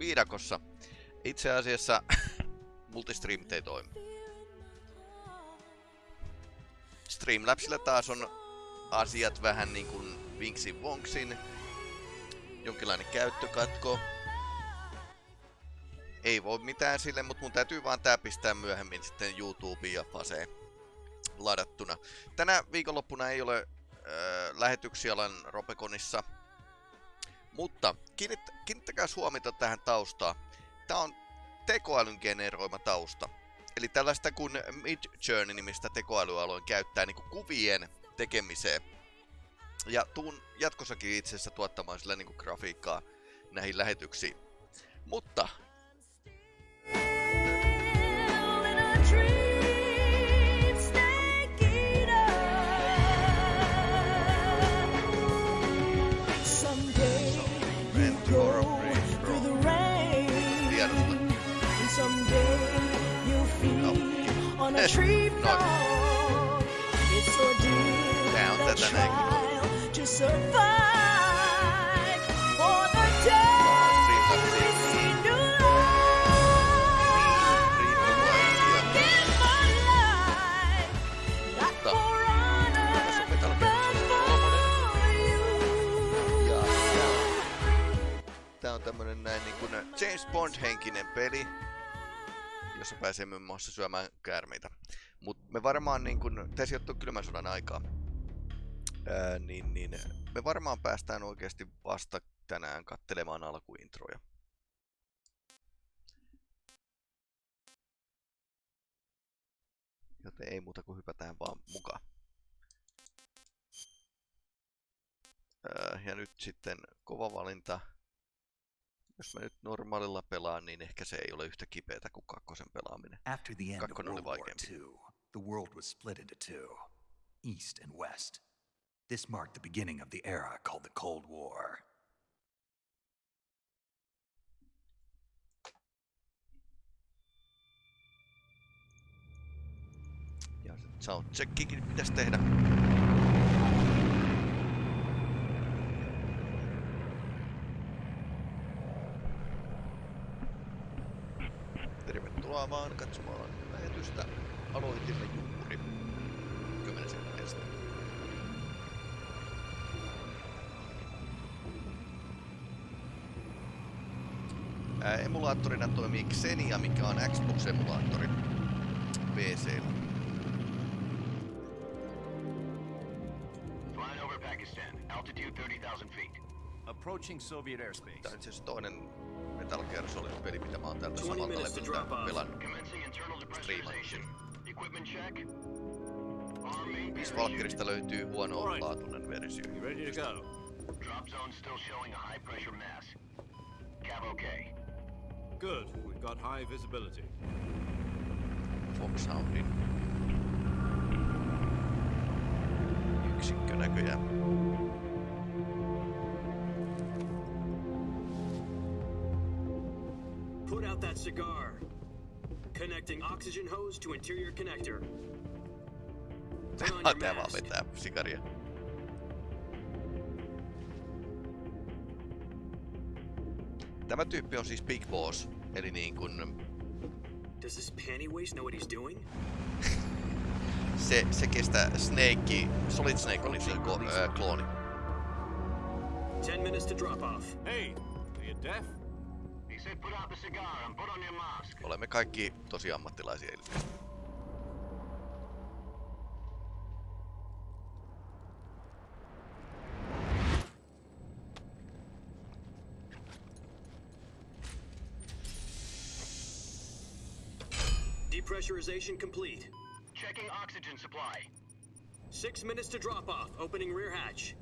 viidakossa. Itse asiassa multistream ei toimi. Streamlabsilla taas on asiat vähän niin kuin Vinksin Vonksin. Jonkinlainen käyttökatko. Ei voi mitään sille, mutta mun täytyy vaan tää pistää myöhemmin sitten YouTubeen ja Faseen ladattuna. Tänä viikonloppuna ei ole äh, lähetyksiä alan Ropekonissa. Mutta kiinnit, kiinnittäkää huomiota tähän taustaan. Tää on tekoälyn generoima tausta. Eli tällaista kuin Mid Journey nimistä tekoälyaloin käyttää niin kuvien tekemiseen. Ja tuun jatkossakin itse asiassa tuottamaan sillä niin grafiikkaa näihin lähetyksiin. Mutta a tree frog. It's ordeal Down, that trial to survive. For the days into life. Give my life. Not for honor, but for you. Tää on tämmönen näin niin kuin James Bond-henkinen peli jossa pääsee muun muassa syömään käärmeitä. Mutta me varmaan, niin kun, tämä sijoittuu kylmän sodan aikaa, ää, niin, niin me varmaan päästään oikeasti vasta tänään kattelemaan alkuintroja. Joten ei muuta kuin hypätään vaan mukaan. Ää, ja nyt sitten kova valinta. Jos mä nyt normaalilla pelaan, niin ehkä se ei ole yhtä kipeätä kuin kakkosen pelaaminen. After the end Kakkonen of World War II, the world was split into two, East and West. This marked the beginning of the era called the Cold War. Ja soundcheckikin pitäisi tehdä. Tervetuloa vaan katsomaan lähetystä. Aloitimme juuri 10 sekuntia emulaattorina toimii Xenia, mikä on Xbox-emulaattori PC. Flying over Pakistan, altitude 30,000 feet. Approaching Soviet airspace. Tämä on siis toinen Metal Gear Solid peli, mitä mä oon täältä samalta levyltä pelannut. Viisi Valkyrista löytyy huono-laatuinen versio. Drop zone still showing a high pressure mass. Cav okay. Good. We've got high visibility. Foxhoundin yksikkö näköjään. That cigar. Connecting oxygen hose to interior connector. Tää vaan vetää sikaria. Tämä tyyppi on siis Big Boss, eli niin kun... Does this pantywaist know what he's doing? se, se kestää Snake, Solid Snake oli se ko, äh, klooni. 10 minutes to drop off. Hey, are you deaf? Olemme kaikki tosi ammattilaisia ilmeisesti. Depressurization complete. Checking oxygen supply. Six minutes to drop off. Opening rear hatch.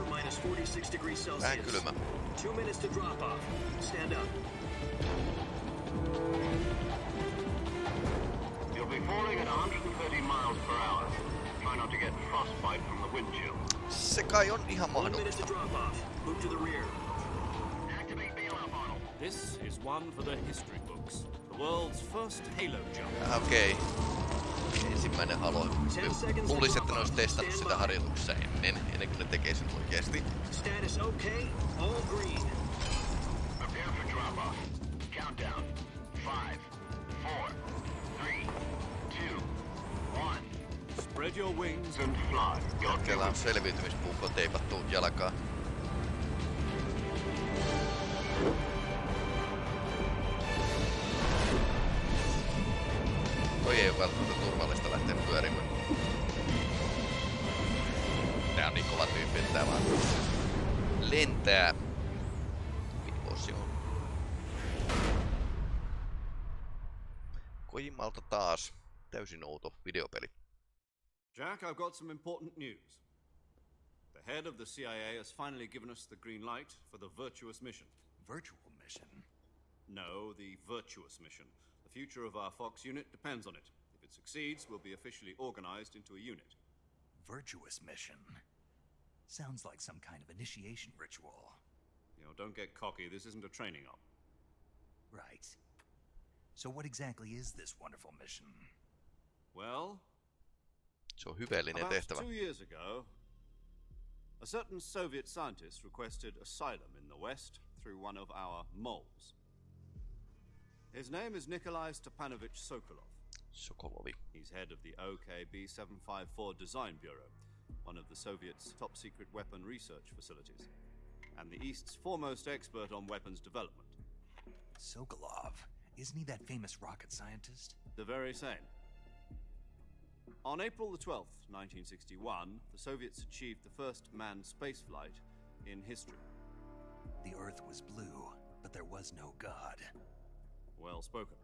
temperature minus 46 degrees Celsius. Two minutes to drop off. Stand up. You'll be falling at 130 miles per hour. Try not to get frostbite from the wind chill. Se kai on ihan mahdollista. One minute to drop off. Move to the rear. Activate bailout model. This is one for the history books. The world's first halo jump. Okay. Ensimmäinen alo. Luulisin, että ne olisi testannut sitä harjoituksessa ennen, ennen kuin ne tekee sen oikeesti. Status okay. All green. Prepare for drop off. Countdown. Five, four, three, two, one. Spread your wings And fly. Your Kela on selviytymispuukko teipattu jalkaan. Jack, I've got some important news. The head of the CIA has finally given us the green light for the virtuous mission. Virtual mission? No, the virtuous mission. The future of our Fox unit depends on it. If it succeeds, we'll be officially organized into a unit. Virtuous mission? Sounds like some kind of initiation ritual. You know, don't get cocky. This isn't a training op. Right. So, what exactly is this wonderful mission? Well, Se on hyveellinen about tehtävä. two years ago, a certain Soviet scientist requested asylum in the West through one of our moles. His name is Nikolai Stepanovich Sokolov. Sokolovi. He's head of the OKB 754 Design Bureau, one of the Soviets' top secret weapon research facilities, and the East's foremost expert on weapons development. Sokolov. Isn't he that famous rocket scientist? The very same. On April the 12th, 1961, the Soviets achieved the first manned spaceflight in history. The Earth was blue, but there was no God. Well spoken.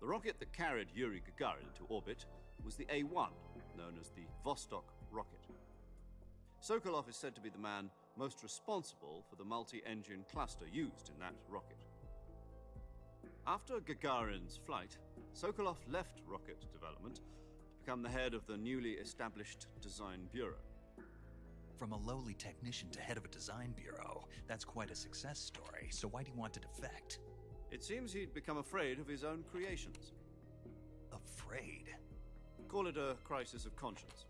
The rocket that carried Yuri Gagarin into orbit was the A 1, known as the Vostok rocket. Sokolov is said to be the man most responsible for the multi engine cluster used in that rocket. After Gagarin's flight, Sokolov left rocket development to become the head of the newly established Design Bureau. From a lowly technician to head of a design bureau, that's quite a success story, so why do you want to defect? It seems he'd become afraid of his own creations. Afraid. Call it a crisis of conscience.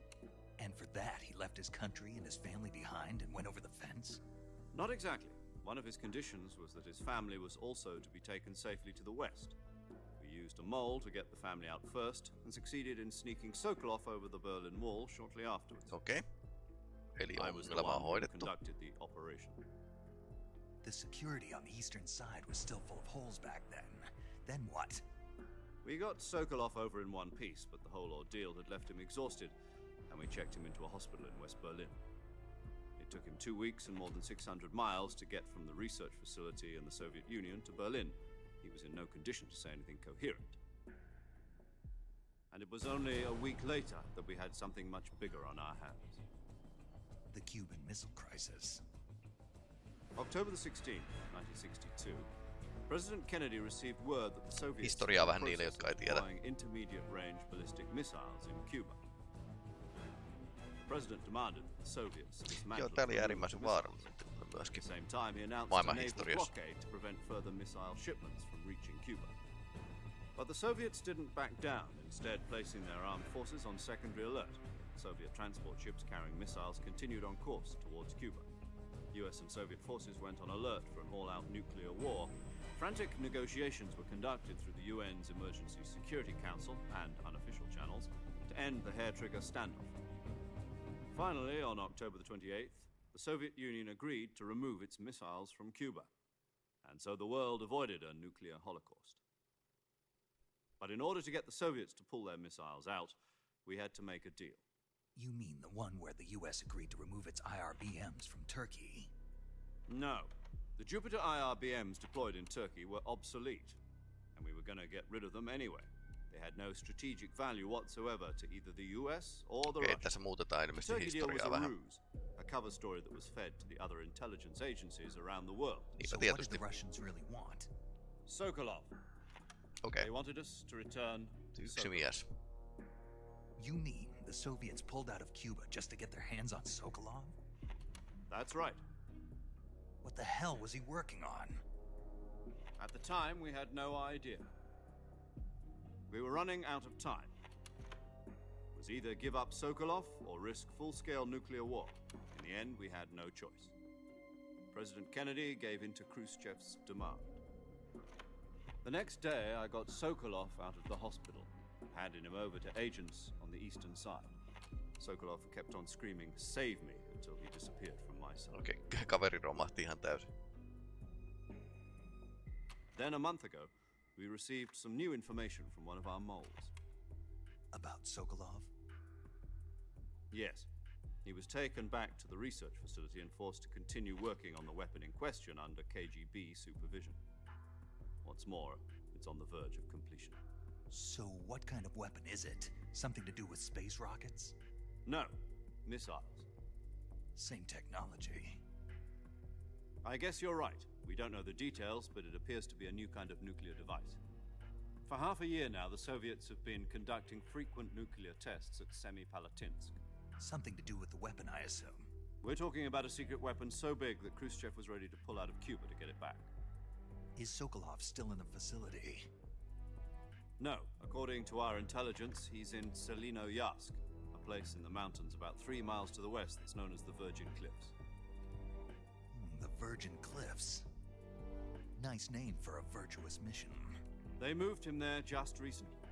And for that, he left his country and his family behind and went over the fence? Not exactly. One of his conditions was that his family was also to be taken safely to the west. We used a mole to get the family out first, and succeeded in sneaking Sokolov over the Berlin Wall shortly afterwards. Okay. Eli I was the ongelma on one who conducted the operation. The security on the eastern side was still full of holes back then. Then what? We got Sokolov over in one piece, but the whole ordeal had left him exhausted, and we checked him into a hospital in West Berlin. It took him two weeks and more than 600 miles to get from the research facility in the Soviet Union to Berlin. He was in no condition to say anything coherent. And it was only a week later that we had something much bigger on our hands. The Cuban Missile Crisis. October the 16th, 1962, President Kennedy received word that the Soviets Historiaa were vähän niille, process jotka ei tiedä. deploying intermediate-range ballistic missiles in Cuba. The president demanded that the Soviets dismantle Joo, tää oli the äärimmäisen missiles. vaarallinen tilanne At myöskin. the same time, he announced a Maailman historiassa. blockade to prevent further missile shipments from reaching Cuba. But the Soviets didn't back down, instead placing their armed forces on secondary alert. Soviet transport ships carrying missiles continued on course towards Cuba. US and Soviet forces went on alert for an all-out nuclear war. Frantic negotiations were conducted through the UN's Emergency Security Council and unofficial channels to end the hair-trigger standoff. Finally, on October the 28th, the Soviet Union agreed to remove its missiles from Cuba, and so the world avoided a nuclear holocaust. But in order to get the Soviets to pull their missiles out, we had to make a deal. You mean the one where the US agreed to remove its IRBMs from Turkey? No. The Jupiter IRBMs deployed in Turkey were obsolete, and we were going to get rid of them anyway. They had no strategic value whatsoever to either the US or the Okei, Russians. tässä muutetaan The ilmeisesti Turkey deal was historiaa a vähän. ruse, a cover story that was fed to the other intelligence agencies around the world. Niinpä so what did the Russians really want? Sokolov. Okay. They wanted us to return to, Sokolov. mies. You mean the Soviets pulled out of Cuba just to get their hands on Sokolov? That's right. What the hell was he working on? At the time, we had no idea. We were running out of time. It was either give up Sokolov or risk full-scale nuclear war. In the end, we had no choice. President Kennedy gave in to Khrushchev's demand. The next day, I got Sokolov out of the hospital, handed him over to agents on the eastern side. Sokolov kept on screaming, save me, until he disappeared from my sight. Okei, okay, kaveri romahti ihan täysin. Then, a month ago, we received some new information from one of our moles. About Sokolov? Yes. He was taken back to the research facility and forced to continue working on the weapon in question under KGB supervision. What's more, it's on the verge of completion. So, what kind of weapon is it? Something to do with space rockets? No, missiles. Same technology. I guess you're right. We don't know the details, but it appears to be a new kind of nuclear device. For half a year now, the Soviets have been conducting frequent nuclear tests at Semipalatinsk. Something to do with the weapon, I assume. We're talking about a secret weapon so big that Khrushchev was ready to pull out of Cuba to get it back. Is Sokolov still in the facility? No, according to our intelligence, he's in Tselinoyarsk, a place in the mountains about three miles to the west that's known as the Virgin Cliffs. Hmm, the Virgin Cliffs. Nice name for a virtuous mission. They moved him there just recently.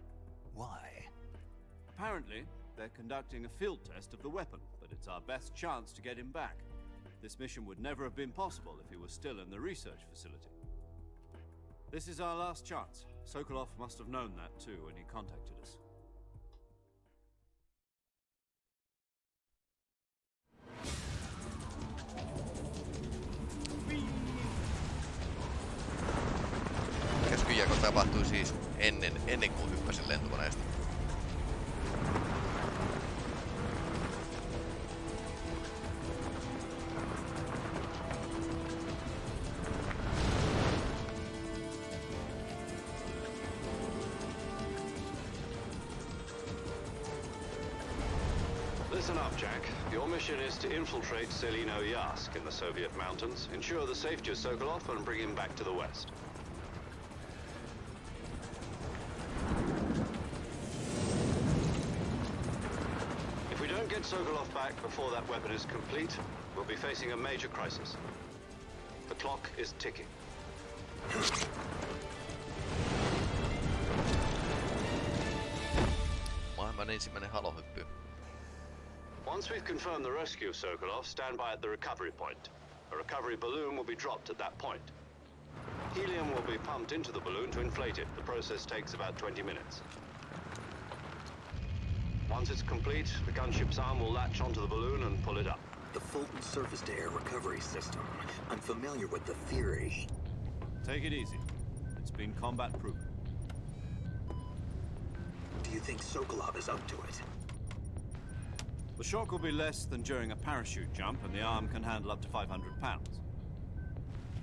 Why? Apparently, they're conducting a field test of the weapon, but it's our best chance to get him back. This mission would never have been possible if he was still in the research facility. This is our last chance. Sokolov must have known that too when he contacted us. Käskyjäko tapahtui siis ennen, ennen kuin hyppäsin lentokoneesta. To infiltrate Tselinoyarsk in the Soviet mountains, ensure the safety of Sokolov, and bring him back to the west. If we don't get Sokolov back before that weapon is complete, we'll be facing a major crisis. The clock is ticking. Maailman ensimmäinen halohyppy. Once we've confirmed the rescue of Sokolov, stand by at the recovery point. A recovery balloon will be dropped at that point. Helium will be pumped into the balloon to inflate it. The process takes about 20 minutes. Once it's complete, the gunship's arm will latch onto the balloon and pull it up. The Fulton surface-to-air recovery system. I'm familiar with the theory. Take it easy. It's been combat proven. Do you think Sokolov is up to it? The shock will be less than during a parachute jump, and the arm can handle up to 500 pounds.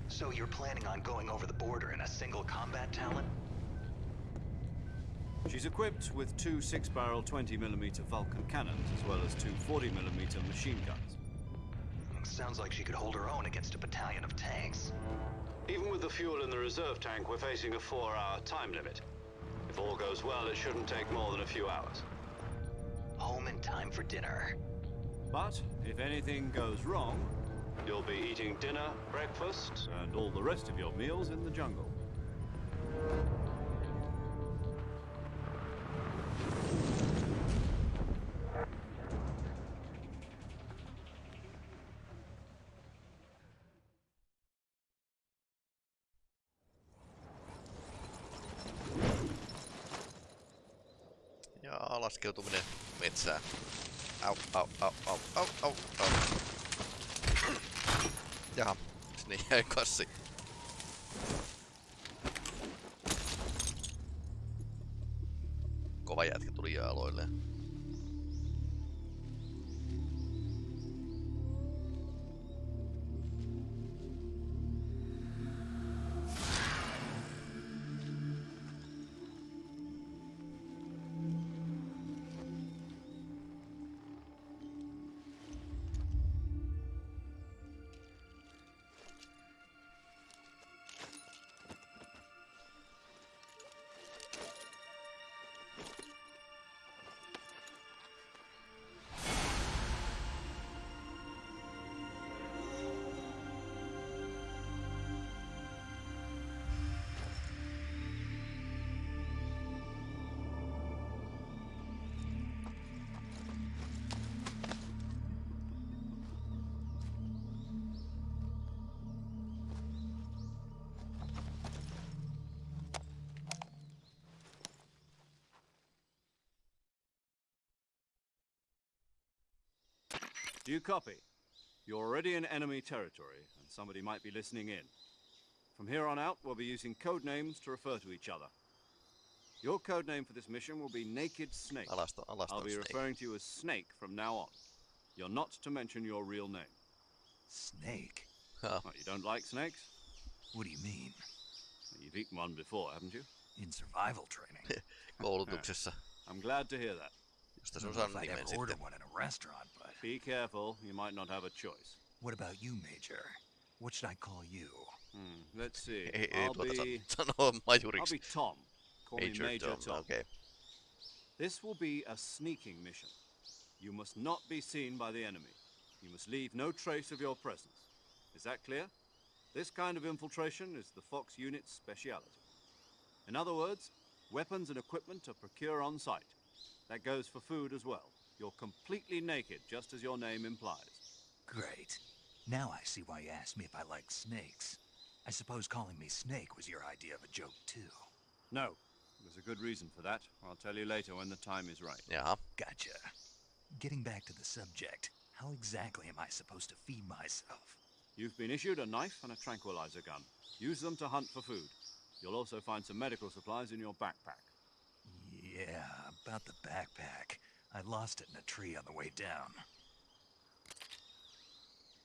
So you're planning on going over the border in a single Combat Talon? She's equipped with two six-barrel 20mm Vulcan cannons, as well as two 40mm machine guns. Sounds like she could hold her own against a battalion of tanks. Even with the fuel in the reserve tank, we're facing a four-hour time limit. If all goes well, it shouldn't take more than a few hours. Home in time for dinner. But if anything goes wrong, you'll be eating dinner, breakfast, and all the rest of your meals in the jungle. Ja laskeutuminen metsään. Au, au, au, au, au, au, au. Jaha, sinne jäi kassi. Kova jätkä tuli jääloilleen. Do you copy? You're already in enemy territory, and somebody might be listening in. From here on out, we'll be using code names to refer to each other. Your code name for this mission will be Naked Snake. Alasta, alasta I'll on be Snake. referring to you as Snake from now on. You're not to mention your real name. Snake? Huh. You don't like snakes? What do you mean? You've eaten one before, haven't you? In survival training? Koulutuksessa. I'm glad to hear that. Josta se on Don't know if I'd nimen ever order one in a restaurant, but Be careful, you might not have a choice. what about you, Major? What should I call you? Hmm, let's see. Ei, ei I'll be, san- sanoa I'll be Tom. Call me Major Major Tom, Tom. okei. This will be a sneaking mission. You must not be seen by the enemy. You must leave no trace of your presence. Is that clear? This kind of infiltration is the Fox unit's speciality. In other words, weapons and equipment are procured on site. That goes for food as well. You're completely naked, just as your name implies. Great. Now I see why you asked me if I like snakes. I suppose calling me Snake was your idea of a joke, too. No, there's a good reason for that. I'll tell you later when the time is right. Yeah. Gotcha. Getting back to the subject, how exactly am I supposed to feed myself? You've been issued a knife and a tranquilizer gun. Use them to hunt for food. You'll also find some medical supplies in your backpack. Yeah, about the backpack. I lost it in a tree on the way down.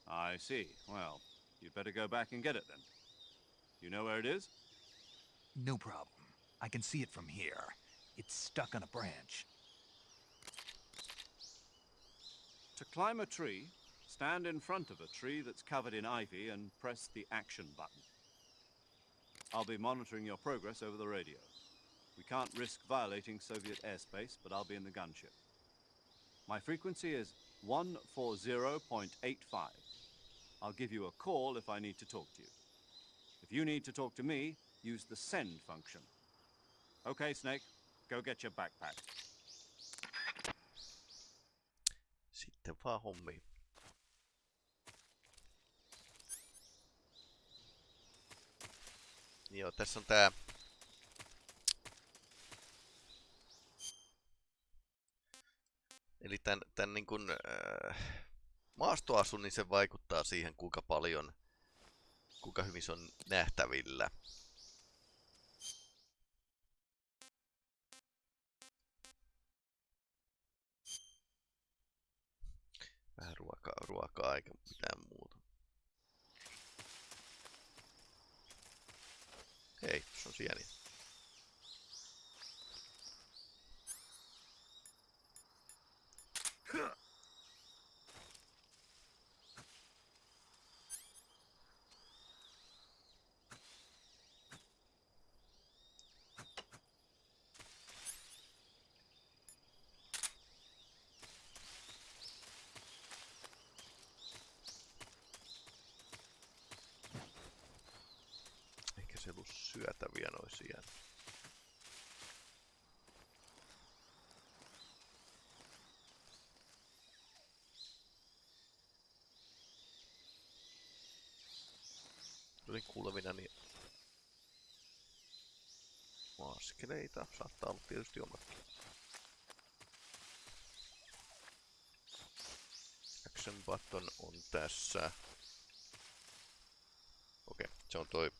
I see. Well, you'd better go back and get it then. You know where it is? No problem. I can see it from here. It's stuck on a branch. To climb a tree, stand in front of a tree that's covered in ivy and press the action button. I'll be monitoring your progress over the radio. We can't risk violating Soviet airspace, but I'll be in the gunship. My frequency is 140.85. I'll give you a call if I need to talk to you. If you need to talk to me, use the send function. Okay, Snake, go get your backpack. Sitten vaan hommi. Joo, tässä on tää... Eli tän, tän niin kun, äh, maastoasu, niin se vaikuttaa siihen, kuinka paljon, kuinka hyvin se on nähtävillä. Vähän ruokaa, ruokaa eikä mitään muuta. Hei, se on sieniä. Ehkä se ei ollut syötäviä noisia. Askeleita. Saattaa olla tietysti omatkin. Action button on tässä. Okei, se on toi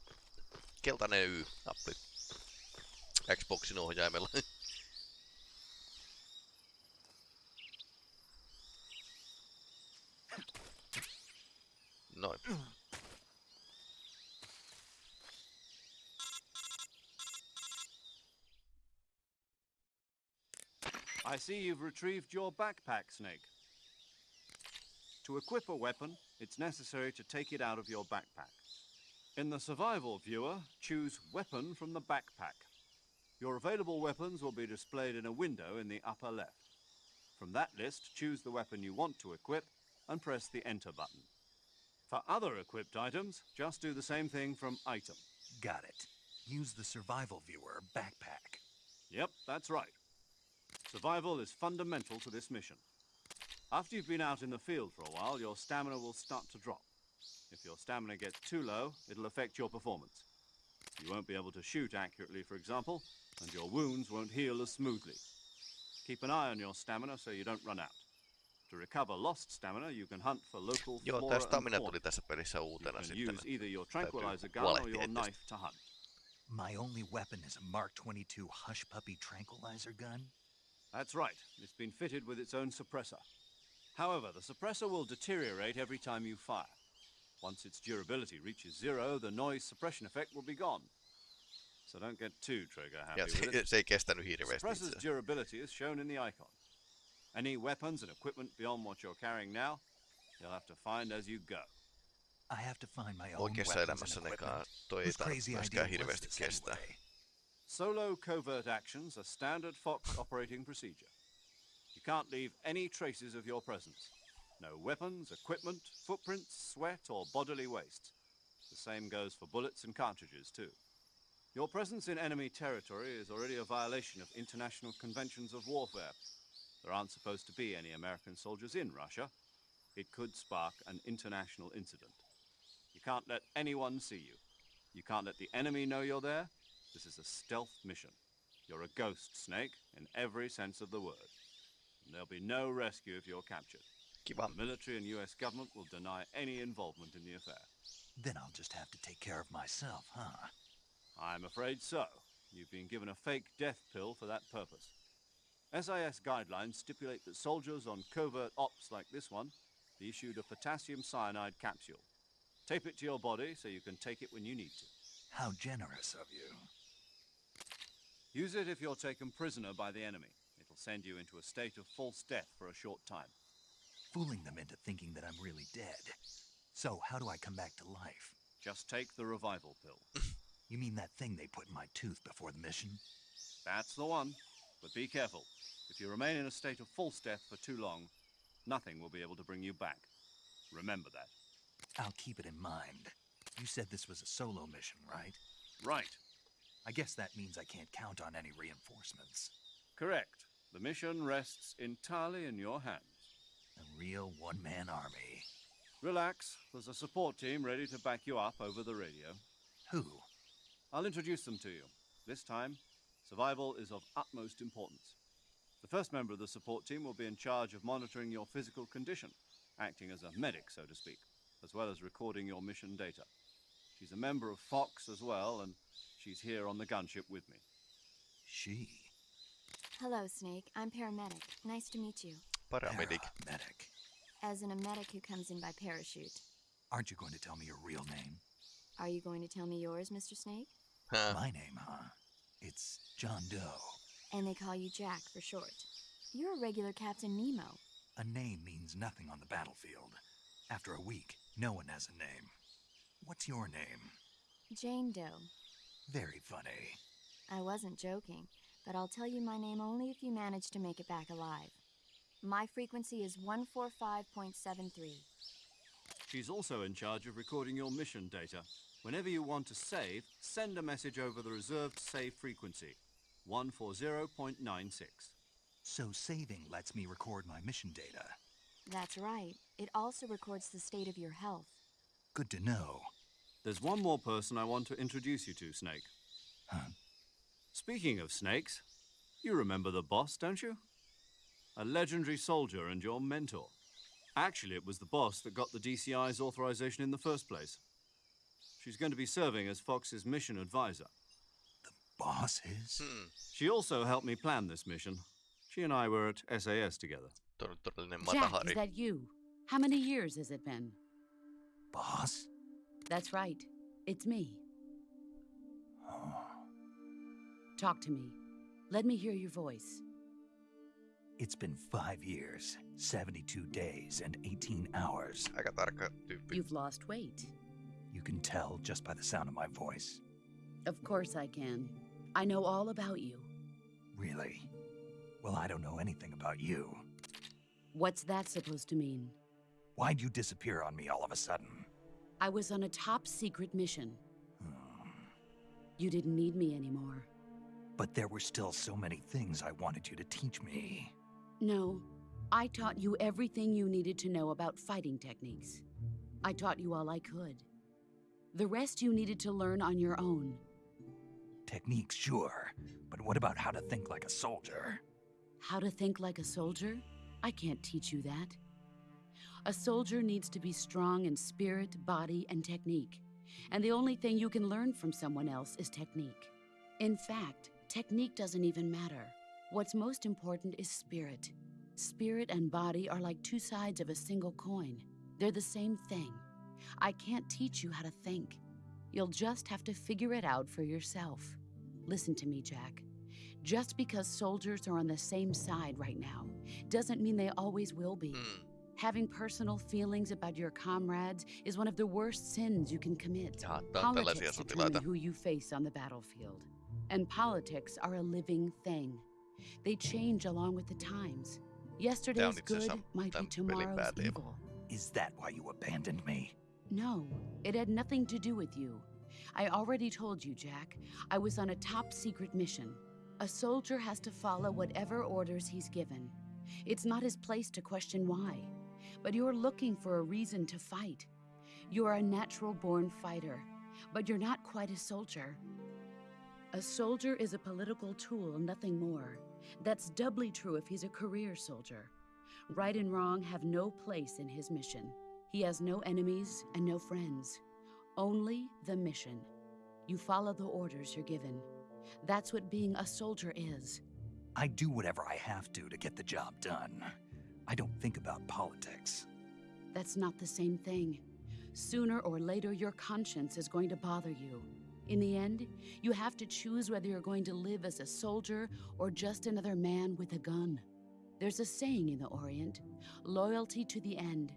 keltainen Y-nappi Xboxin ohjaimella. see you've retrieved your backpack, Snake. To equip a weapon, it's necessary to take it out of your backpack. In the survival viewer, choose Weapon from the backpack. Your available weapons will be displayed in a window in the upper left. From that list, choose the weapon you want to equip and press the Enter button. For other equipped items, just do the same thing from Item. Got it. Use the survival viewer backpack. Yep, that's right. Survival is fundamental to this mission. After you've been out in the field for a while, your stamina will start to drop. If your stamina gets too low, it'll affect your performance. You won't be able to shoot accurately, for example, and your wounds won't heal as smoothly. Keep an eye on your stamina so you don't run out. To recover lost stamina, you can hunt for local Joo, flora tää and stamina tuli tässä pelissä You can sitten. use either your tranquilizer gun or your knife to hunt. My only weapon is a Mark 22 Hush Puppy tranquilizer gun? That's right. It's been fitted with its own suppressor. However, the suppressor will deteriorate every time you fire. Once its durability reaches zero, the noise suppression effect will be gone. So don't get too trigger happy Ja with it. se ei kestänyt hirveästi Suppressor's durability is shown in the icon. Any weapons and equipment beyond what you're carrying now, you'll have to find as you go. I have to find my own Oikeassa weapons elämässä and nekaan equipment. toi ei tarvitse crazy idea myöskään hirveästi kestää. anyway? Solo covert actions are standard Fox operating procedure. You can't leave any traces of your presence. No weapons, equipment, footprints, sweat, or bodily waste. The same goes for bullets and cartridges, too. Your presence in enemy territory is already a violation of international conventions of warfare. There aren't supposed to be any American soldiers in Russia. It could spark an international incident. You can't let anyone see you. You can't let the enemy know you're there. This is a stealth mission. You're a ghost, Snake, in every sense of the word. And there'll be no rescue if you're captured. Kiva. The military and US government will deny any involvement in the affair. Then I'll just have to take care of myself, huh? I'm afraid so. You've been given a fake death pill for that purpose. SIS guidelines stipulate that soldiers on covert ops like this one be issued a potassium cyanide capsule. Tape it to your body so you can take it when you need to. How generous of you. Use it if you're taken prisoner by the enemy. It'll send you into a state of false death for a short time. Fooling them into thinking that I'm really dead. So, how do I come back to life? Just take the revival pill. You mean that thing they put in my tooth before the mission? That's the one. But be careful. If you remain in a state of false death for too long, nothing will be able to bring you back. Remember that. I'll keep it in mind. You said this was a solo mission, right? Right. I guess that means I can't count on any reinforcements. Correct. The mission rests entirely in your hands. A real one man army. Relax. There's a support team ready to back you up over the radio. Who? I'll introduce them to you. This time, survival is of utmost importance. The first member of the support team will be in charge of monitoring your physical condition, acting as a medic, so to speak, as well as recording your mission data. She's a member of Fox as well, and she's here on the gunship with me. She. Hello, Snake. I'm paramedic. Nice to meet you. Paramedic. Medic. As in a medic who comes in by parachute. Aren't you going to tell me your real name? Are you going to tell me yours, Mr. Snake? Huh. My name, huh? It's John Doe. And they call you Jack for short. You're a regular Captain Nemo. A name means nothing on the battlefield. After a week, no one has a name. What's your name? Jane Doe. Very funny. I wasn't joking, but I'll tell you my name only if you manage to make it back alive. My frequency is 145.73. She's also in charge of recording your mission data. Whenever you want to save, send a message over the reserved save frequency, 140.96. So saving lets me record my mission data. That's right. It also records the state of your health. Good to know. There's one more person I want to introduce you to, Snake. Huh? Speaking of snakes, you remember the boss, don't you? A legendary soldier and your mentor. Actually, it was the boss that got the DCI's authorization in the first place. She's going to be serving as Fox's mission advisor. The boss is? Hmm. She also helped me plan this mission. She and I were at SAS together. Jack, is that you? How many years has it been? Boss? That's right. It's me. Oh. Talk to me. Let me hear your voice. It's been five years, 72 days, and 18 hours. Aika tarkka tyyppi. You've lost weight. You can tell just by the sound of my voice. Of course I can. I know all about you. Really? Well, I don't know anything about you. What's that supposed to mean? Why'd you disappear on me all of a sudden? I was on a top secret mission. You didn't need me anymore. But there were still so many things I wanted you to teach me. No, I taught you everything you needed to know about fighting techniques. I taught you all I could. The rest you needed to learn on your own. Techniques, sure. But what about how to think like a soldier? How to think like a soldier? I can't teach you that. A soldier needs to be strong in spirit, body, and technique. And the only thing you can learn from someone else is technique. In fact, technique doesn't even matter. What's most important is spirit. Spirit and body are like two sides of a single coin. They're the same thing. I can't teach you how to think. You'll just have to figure it out for yourself. Listen to me, Jack. Just because soldiers are on the same side right now doesn't mean they always will be. Hmm. Having personal feelings about your comrades is one of the worst sins you can commit. Jaha, tää on Politics determine who you face on the battlefield. And politics are a living thing. They change along with the times. Yesterday's good might be tomorrow's pääteema. evil. Is that why you abandoned me? No, it had nothing to do with you. I already told you, Jack. I was on a top secret mission. A soldier has to follow whatever orders he's given. It's not his place to question why. But you're looking for a reason to fight. You are a natural born fighter, but you're not quite a soldier. A soldier is a political tool, nothing more. That's doubly true if he's a career soldier. Right and wrong have no place in his mission. He has no enemies and no friends, only the mission. You follow the orders you're given. That's what being a soldier is. I do whatever I have to to get the job done. I don't think about politics. That's not the same thing. Sooner or later, your conscience is going to bother you. In the end, you have to choose whether you're going to live as a soldier or just another man with a gun. There's a saying in the Orient loyalty to the end.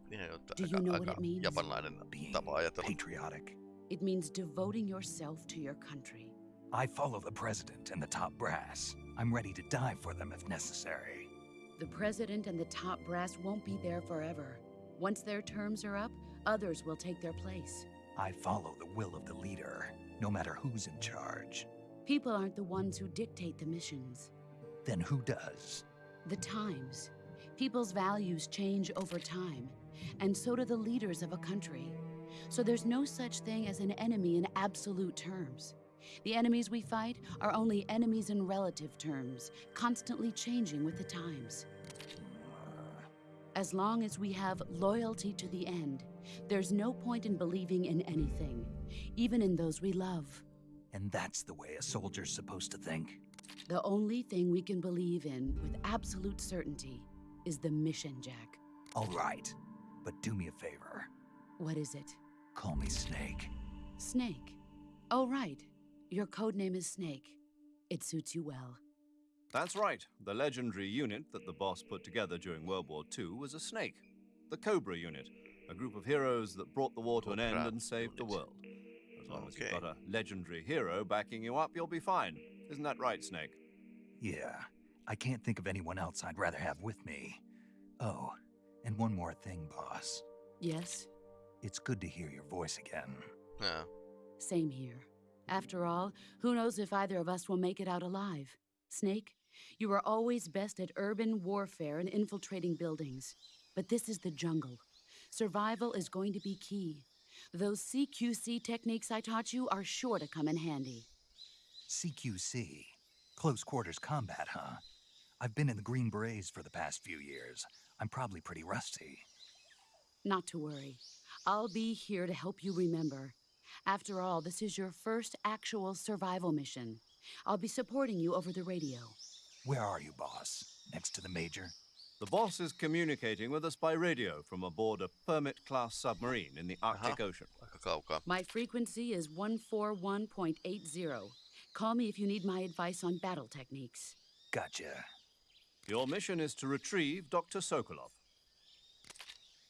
Do you know what it means? japanilainen Being tapa ajatella. patriotic. It means devoting yourself to your country. I follow the president and the top brass. I'm ready to die for them if necessary. The president and the top brass won't be there forever. Once their terms are up, others will take their place. I follow the will of the leader, no matter who's in charge. People aren't the ones who dictate the missions. Then who does? The times. People's values change over time, and so do the leaders of a country. So there's no such thing as an enemy in absolute terms. The enemies we fight are only enemies in relative terms, constantly changing with the times. As long as we have loyalty to the end, there's no point in believing in anything, even in those we love. And that's the way a soldier's supposed to think. The only thing we can believe in with absolute certainty is the mission, Jack. All right, but do me a favor. What is it? Call me Snake. Snake. Oh, right. Your code name is Snake. It suits you well. That's right. The legendary unit that the boss put together during World War II was a snake. The Cobra unit, a group of heroes that brought the war to an oh, end and saved the world. As long as you've got a legendary hero backing you up, you'll be fine. Isn't that right, Snake? Yeah, I can't think of anyone else I'd rather have with me. Oh, and one more thing, boss. Yes, It's good to hear your voice again. Yeah. same here. After all, who knows if either of us will make it out alive? Snake, you are always best at urban warfare and infiltrating buildings. But this is the jungle. Survival is going to be key. Those CQC techniques I taught you are sure to come in handy. CQC. Close quarters combat, huh? I've been in the Green Berets for the past few years. I'm probably pretty rusty. Not to worry. I'll be here to help you remember. After all, this is your first actual survival mission. I'll be supporting you over the radio. Where are you, boss? Next to the Major? The boss is communicating with us by radio from aboard a Permit class submarine in the uh-huh. Arctic Ocean. Aika kaukaa. My frequency is 141.80. Call me if you need my advice on battle techniques. Gotcha. Your mission is to retrieve Dr. Sokolov.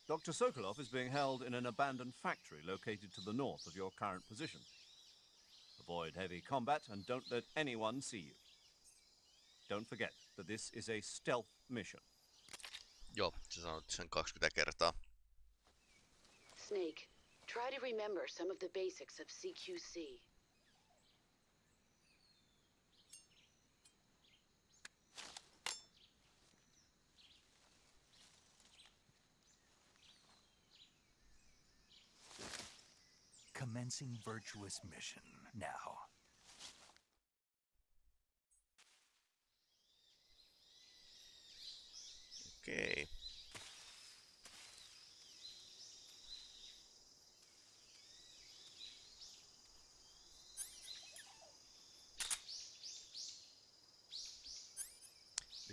Dr. Sokolov is being held in an abandoned factory located to the north of your current position. Avoid heavy combat and don't let anyone see you. Don't forget that this is a stealth mission. Joo, sä sanoit sen 20 kertaa. Snake, try to remember some of the basics of CQC. Commencing virtuous mission now. Okay.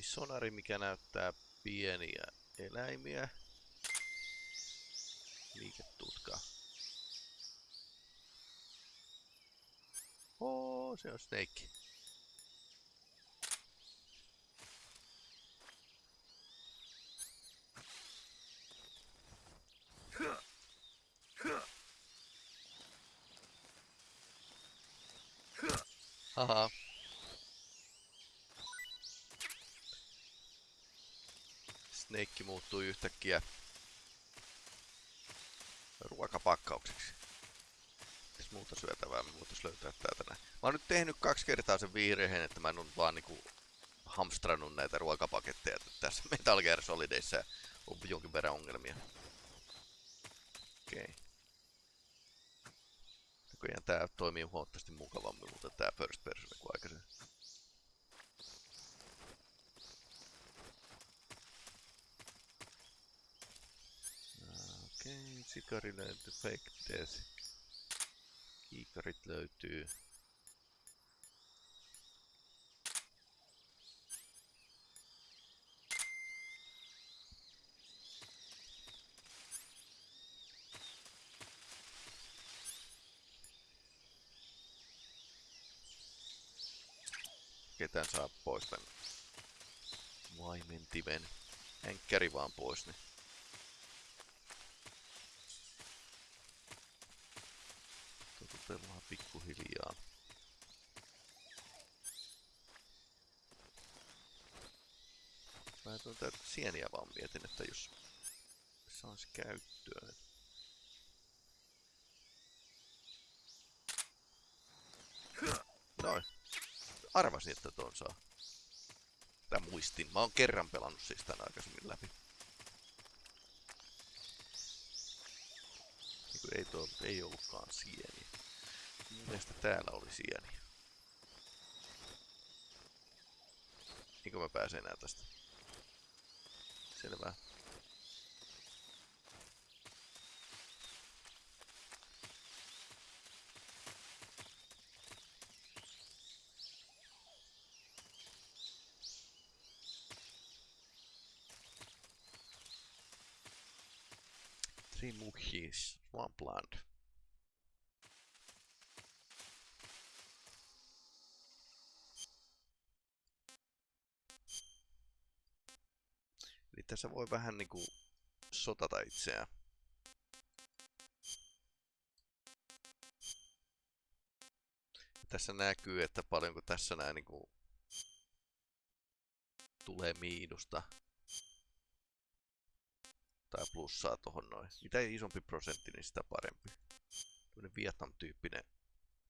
sonari, mikä näyttää pieniä eläimiä. Liiketutka Oo, se on Snake. Haha. Snake muuttui yhtäkkiä ruokapakkaukseksi. Muuta syötävää me voitais löytää täältä näin. Mä oon nyt tehnyt kaksi kertaa sen virheen, että mä en oo vaan niinku hamstrannut näitä ruokapaketteja tässä Metal Gear Solidissa on jonkin verran ongelmia. Okei. Okay. Näköjään tää toimii huomattavasti mukavammin, mutta tää first person kuin aikaisemmin. Okei, okay, sikari löytyy, fake death. Kiikarit löytyy. Ketään saa pois tän vaimentimen. Henkkäri vaan pois, niin pikkuhiljaa. Mä tuota sieniä vaan mietin, että jos saisi käyttöön. Noin. Arvasin, että ton saa. Tää muistin. Mä oon kerran pelannut siis tän aikaisemmin läpi. Niin ei, tuo, ei ollutkaan sieni. Mielestä täällä oli sieni? Eikö mä pääsen enää tästä? Selvä. Three monkeys, one plant. Eli tässä voi vähän niinku sotata itseään. Tässä näkyy, että paljonko tässä nää niinku tulee miinusta tai plussaa tohon noin. Mitä isompi prosentti, niin sitä parempi. Tämmönen Vietnam-tyyppinen,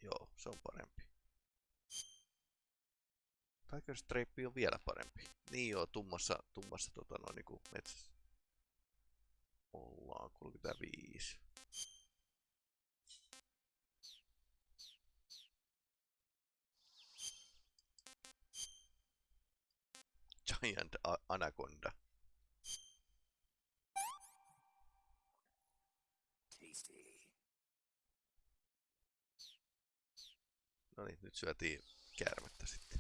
joo, se on parempi. Tiger Stripe on vielä parempi. Niin joo, tummassa, tummassa tota noin niinku metsässä. Ollaan 35. Giant Anaconda. Tasty. No niin, nyt syötiin käärmettä sitten.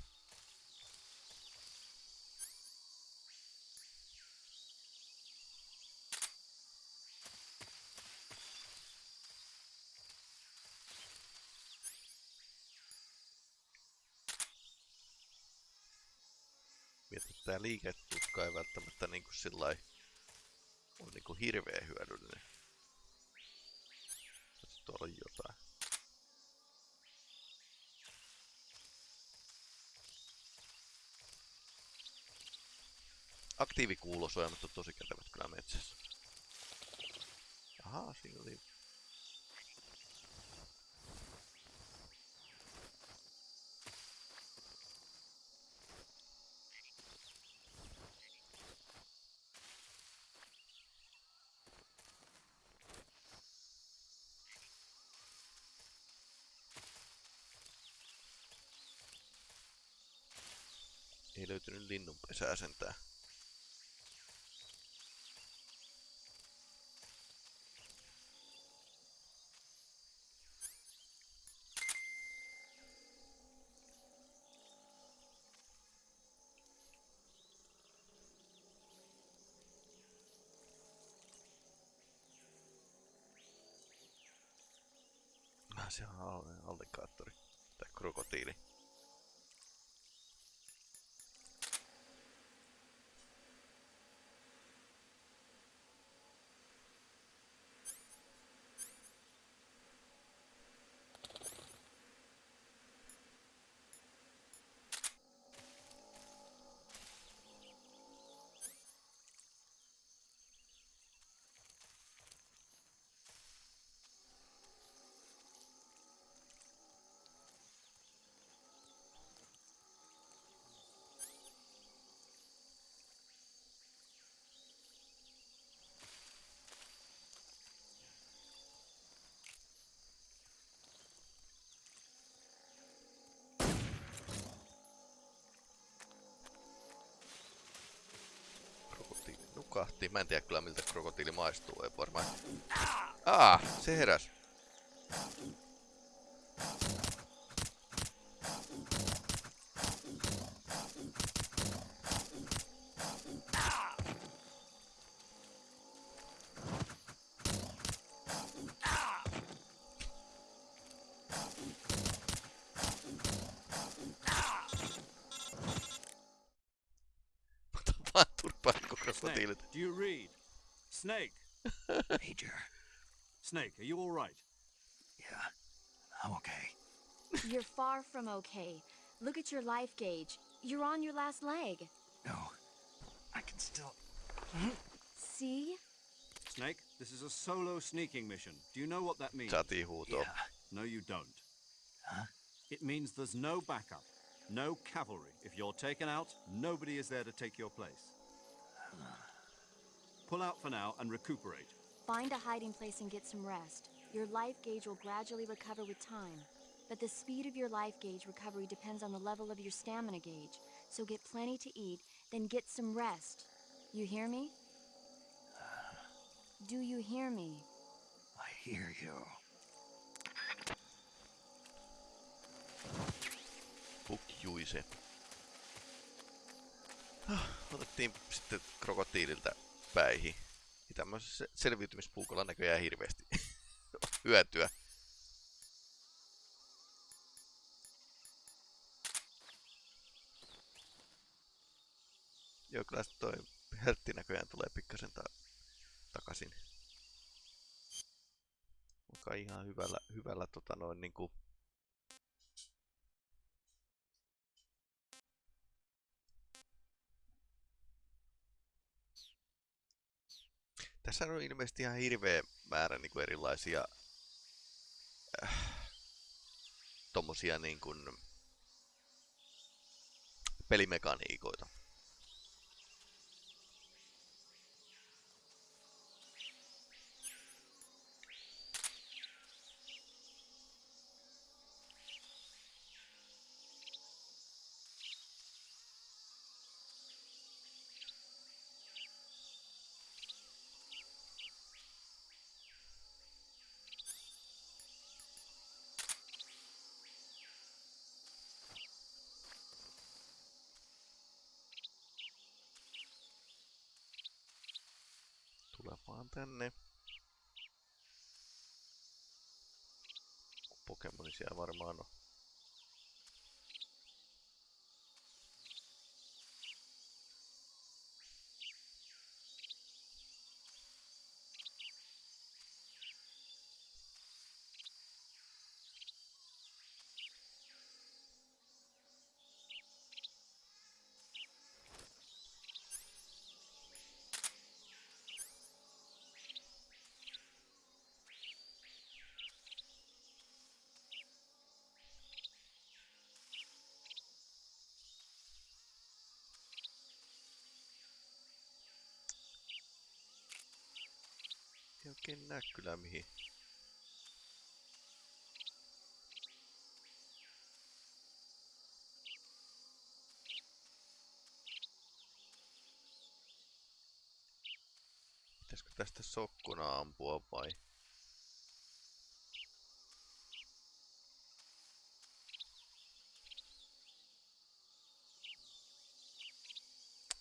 Että tää liiketutka ei välttämättä niinku sillai on niinku hirveän hyödyllinen. Jos tuolla on jotain. Aktiivikuulosuojamat on tosi kätevät kyllä metsässä. Ahaa, siinä oli pitää sentää. Mä siellä on allikaattori Tai krokotiili. Nukahti. Mä en tiedä kyllä miltä krokotiili maistuu, ei varmaan. Aa, se heräs. From okay. Look at your life gauge. You're on your last leg. No, I can still. See? Snake, this is a solo sneaking mission. Do you know what that means? Saatiin. Yeah. No, you don't. Huh? It means there's no backup, no cavalry. If you're taken out, nobody is there to take your place. Pull out for now and recuperate. Find a hiding place and get some rest. Your life gauge will gradually recover with time. But the speed of your life gauge recovery depends on the level of your stamina gauge. So get plenty to eat, then get some rest. You hear me? Do you hear me? I hear you. Pukjuise. Ah, Otettiin sitten krokotiililtä päihin. Ja tämmöisessä selviytymispuukolla näköjään hirveästi hyötyä. Joo, kyllä toi heltti näköjään tulee pikkasen ta- takaisin. Vaikka ihan hyvällä, hyvällä tota noin niinku Tässä on ilmeisesti ihan hirveä määrä niin kuin erilaisia äh, tommosia niin pelimekaniikoita. Vaan tänne. Pokemoni siellä varmaan on. Oikein näe kyllä mihin. Pitäisikö tästä sokkona ampua vai?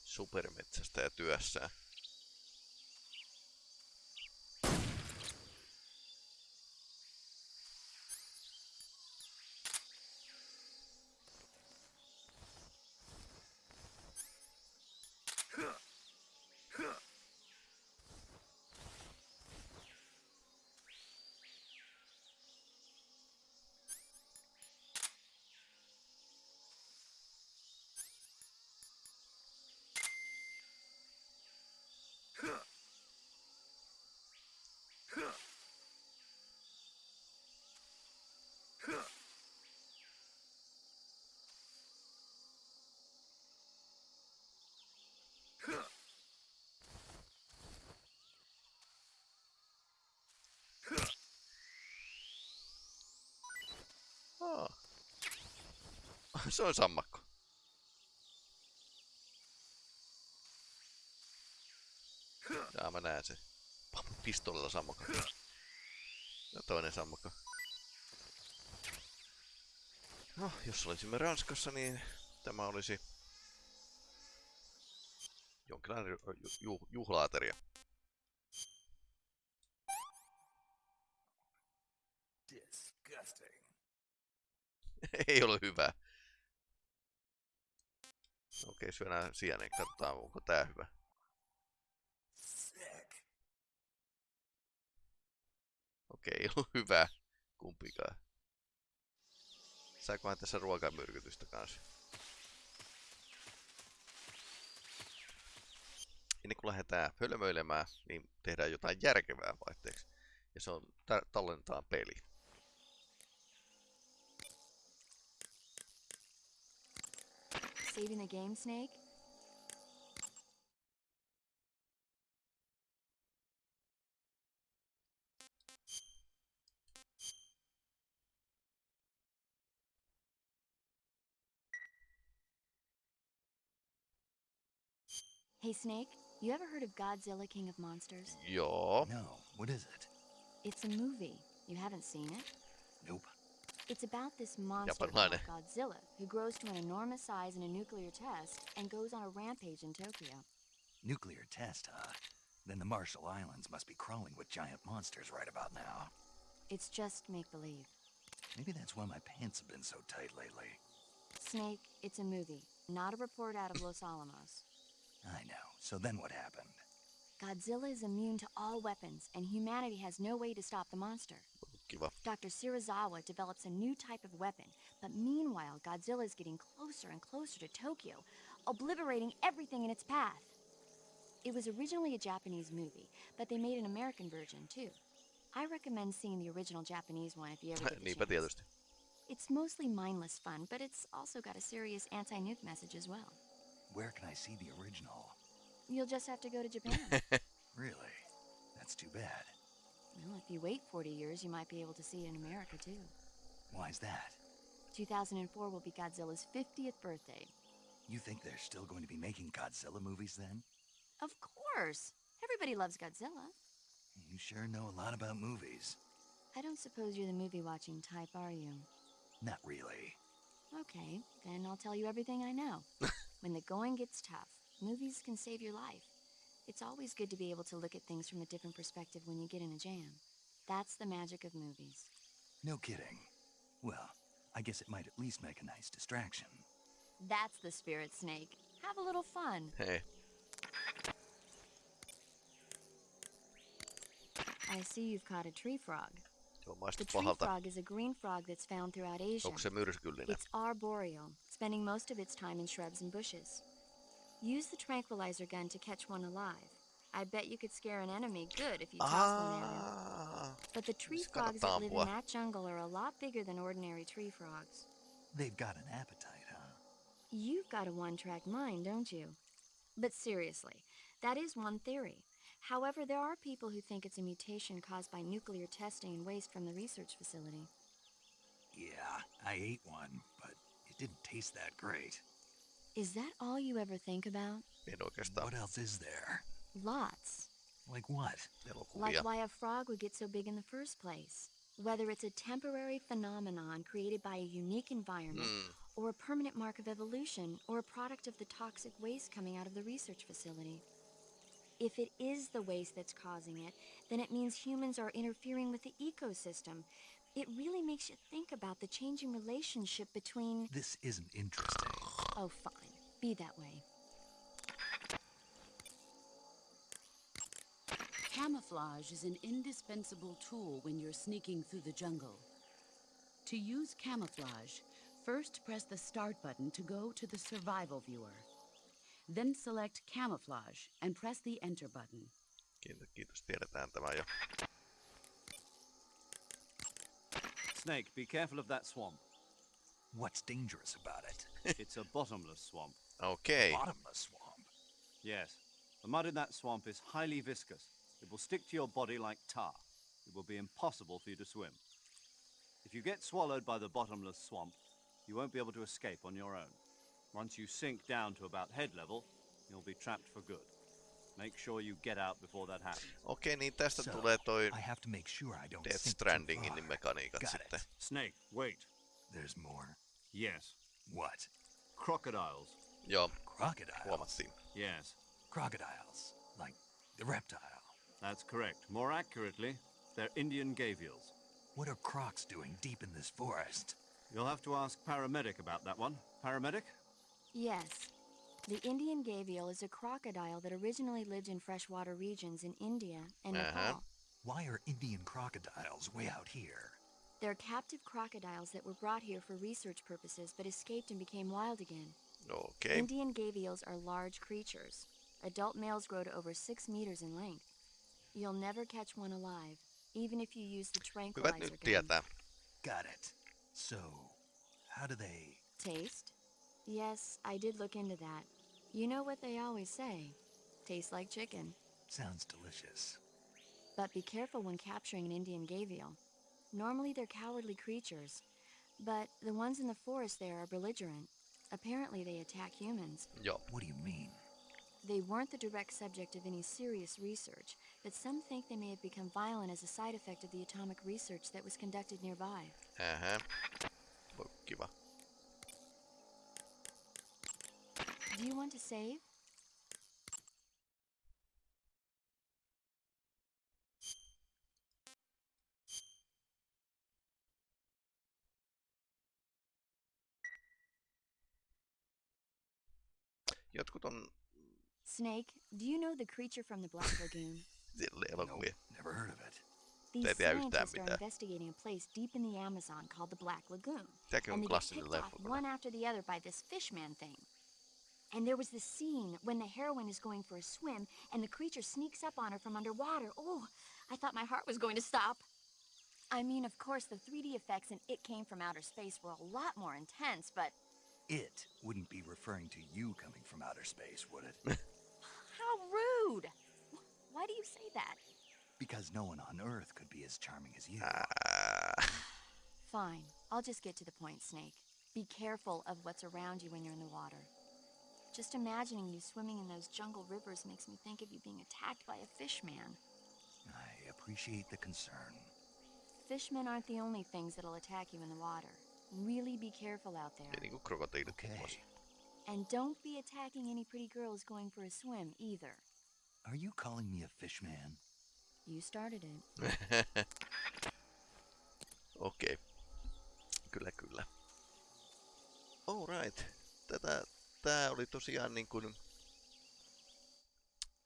Supermetsästä ja työssään. se on sammakko. Jaa, mä näen sen. Pam, Pistoolilla sammakko. Ja toinen sammakko. No, jos olisimme Ranskassa, niin tämä olisi jonkinlainen ju- ju- juhlaateria. Disgusting. Ei ole hyvä. Okei, syödään sienen. Katsotaan, onko tää hyvä. Okei, ei ollut hyvä kumpikaan. Saakohan tässä ruokamyrkytystä kanssa? Ennen kuin lähdetään hölmöilemään, niin tehdään jotain järkevää vaihteeksi. Ja se on tallentaa peli. Saving the game, Snake? Hey, Snake, you ever heard of Godzilla King of Monsters? Joo. No, what is it? It's a movie. You haven't seen it? Nope. It's about this monster Japanilainen. called Godzilla who grows to an enormous size in a nuclear test and goes on a rampage in Tokyo. Nuclear test, huh? Then the Marshall Islands must be crawling with giant monsters right about now. It's just make believe. Maybe that's why my pants have been so tight lately. Snake, it's a movie, not a report out of Los Alamos. I know. So then what happened? Godzilla is immune to all weapons, and humanity has no way to stop the monster. Kiva. Dr. Serizawa develops a new type of weapon, but meanwhile, Godzilla is getting closer and closer to Tokyo, obliterating everything in its path. It was originally a Japanese movie, but they made an American version too. I recommend seeing the original Japanese one if you ever get the Niinpä chance. It's mostly mindless fun, but it's also got a serious anti-nuke message as well. Where can I see the original? You'll just have to go to Japan. Really? That's too bad. Well, if you wait 40 years, you might be able to see it in America too. Why's that? 2004 will be Godzilla's 50th birthday. You think they're still going to be making Godzilla movies then? Of course! Everybody loves Godzilla. You sure know a lot about movies. I don't suppose you're the movie watching type, are you? Not really. Okay, then I'll tell you everything I know. when the going gets tough, movies can save your life. It's always good to be able to look at things from a different perspective when you get in a jam. That's the magic of movies. No kidding. Well, I guess it might at least make a nice distraction. That's the spirit, Snake. Have a little fun. Hey. I see you've caught a tree frog. Se on maistu The tree pahalta. frog is a green frog that's found throughout Asia. Onko se myrskyllinen? It's arboreal, spending most of its time in shrubs and bushes. Use the tranquilizer gun to catch one alive. I bet you could scare an enemy good if you toss one at ah, him. But the tree frogs that live in that jungle are a lot bigger than ordinary tree frogs. They've got an appetite, huh? You've got a one track mind, don't you? But seriously, that is one theory. However, there are people who think it's a mutation caused by nuclear testing and waste from the research facility. Yeah, I ate one, but it didn't taste that great. Is that all you ever think about? En oikeastaan What else is there? Lots. Like what? elokuvia. Like why a frog would get so big in the first place. Whether it's a temporary phenomenon created by a unique environment, Mm. or a permanent mark of evolution, or a product of the toxic waste coming out of the research facility. If it is the waste that's causing it, then it means humans are interfering with the ecosystem. It really makes you think about the changing relationship between. This isn't interesting. Oh, fine. Be that way. Camouflage is an indispensable tool when you're sneaking through the jungle. To use camouflage, first press the start button to go to the survival viewer. Then select camouflage and press the enter button. Kiitos, kiitos, tiedetään tämä jo. Snake, be careful of that swamp. What's dangerous about it? it's a bottomless swamp. Okei. Bottomless swamp. Yes. The mud in that swamp is highly viscous. It will stick to your body like tar. It will be impossible for you to swim. If you get swallowed by the bottomless swamp, you won't be able to escape on your own. Once you sink down to about head level, you'll be trapped for good. Make sure you get out before that happens. Okei, niin tästä So, tulee toi I have to make sure I don't Death sink too Strandingin far. mekaniikat Got sitten. it. Snake, wait. There's more. Yes. What? Crocodiles. Joo, Crocodiles? huomattiin. Yes, Crocodiles. Like the reptile. that's correct. More accurately, they're Indian gavials. What are crocs doing deep in this forest? You'll have to ask Paramedic about that one. Paramedic? Yes. The Indian gavial is a crocodile that originally lived in freshwater regions in India and Uh-huh. Nepal. Why are Indian crocodiles way out here? They're captive crocodiles that were brought here for research purposes but escaped and became wild again. Okei. Indian gavials are large creatures. Adult males grow to over six meters in length. You'll never catch one alive, even if you use the Hyvät tranquilizer nyt gun. tietää. Got it. So, how do they... Taste? Yes, I did look into that. You know what they always say tastes like chicken. Sounds delicious. But be careful when capturing an Indian gavial. Normally they're cowardly creatures, but the ones in the forest there are belligerent. Apparently they attack humans. Joo. What do you mean? They weren't the direct subject of any serious research, but some think they may have become violent as a side effect of the atomic research that was conducted nearby. Ähä. Voi kiva. Do you want to save? Jotkut on Snake, do you know the creature from the Black Lagoon? elokuvia. never heard of it. These Ei scientists are investigating a place deep in the Amazon called the Black Lagoon. Tämäkin on and they get klassinen picked off leffa. one after the other by this fishman thing. And there was this scene when the heroine is going for a swim and the creature sneaks up on her from underwater. Oh, I thought my heart was going to stop. I mean, of course, the 3D effects in It Came from Outer Space were a lot more intense, but It wouldn't be referring to you coming from outer space, would it? how rude! Why do you say that? because no one on Earth could be as charming as you. Ää, Fine, I'll just get to the point, Snake. Be careful of what's around you when you're in the water. Just imagining you swimming in those jungle rivers makes me think of you being attacked by a fishman. I appreciate the concern. Fishmen aren't the only things that'll attack you in the water. Really be careful out there. ei niinku krokotiilit Okay. And don't be attacking any pretty girls going for a swim either. Are you calling me a fish man? You started it. Okei. Kyllä, kyllä. Alright. Tätä, tää oli tosiaan niin kuin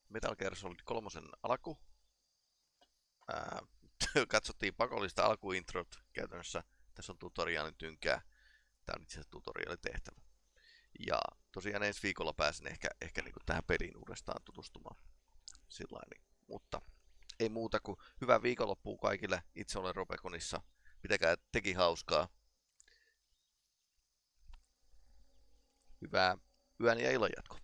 Metal Gear Solid 3 alku. Ää, katsottiin pakollista alkuintrot käytännössä. Tässä on tutoriaalin tynkää. Tää on itse asiassa tutoriaalitehtävä. Ja tosiaan ensi viikolla pääsen ehkä, ehkä niin kuin tähän peliin uudestaan tutustumaan. Sillain, niin. Mutta ei muuta kuin hyvää viikonloppua kaikille. Itse olen Robekonissa. Pitäkää teki hauskaa. Hyvää yön ja illan jatkoa.